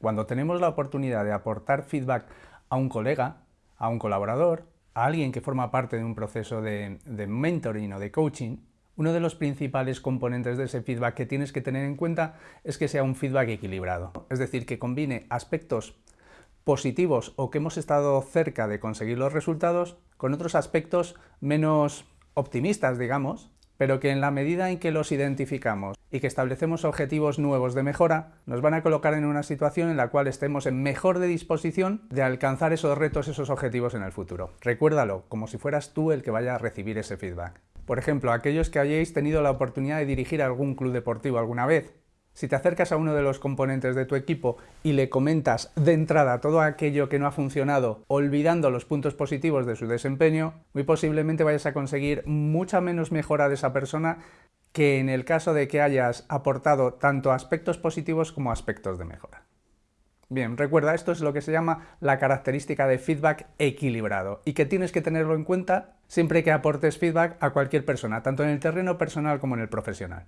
Cuando tenemos la oportunidad de aportar feedback a un colega, a un colaborador, a alguien que forma parte de un proceso de, mentoring o de coaching, uno de los principales componentes de ese feedback que tienes que tener en cuenta es que sea un feedback equilibrado, es decir, que combine aspectos positivos o que hemos estado cerca de conseguir los resultados con otros aspectos menos optimistas, digamos, pero que en la medida en que los identificamos y que establecemos objetivos nuevos de mejora, nos van a colocar en una situación en la cual estemos en mejor de disposición de alcanzar esos retos, esos objetivos en el futuro. Recuérdalo, como si fueras tú el que vaya a recibir ese feedback. Por ejemplo, aquellos que hayáis tenido la oportunidad de dirigir algún club deportivo alguna vez, si te acercas a uno de los componentes de tu equipo y le comentas de entrada todo aquello que no ha funcionado, olvidando los puntos positivos de su desempeño, muy posiblemente vayas a conseguir mucha menos mejora de esa persona que en el caso de que hayas aportado tanto aspectos positivos como aspectos de mejora. Bien, recuerda, esto es lo que se llama la característica de feedback equilibrado y que tienes que tenerlo en cuenta siempre que aportes feedback a cualquier persona, tanto en el terreno personal como en el profesional.